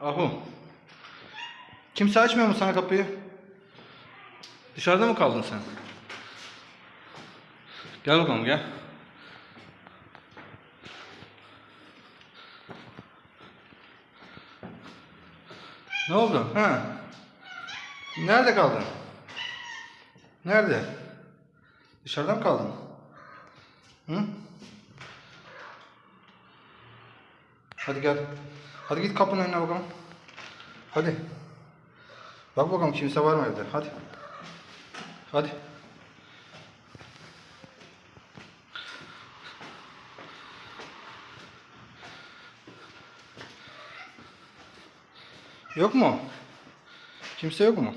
Ahu. Kimse açmıyor mu sana kapıyı? Dışarıda mı kaldın sen? Gel bakalım gel. Ne oldu? Ha? Nerede kaldın? Nerede? Dışarıda mı kaldın? Hı? Hadi gel. Hadi git kapının önüne bakalım. Hadi. Bak bakalım kimse var mı evde. Hadi. Hadi. Yok mu? Kimse yok mu?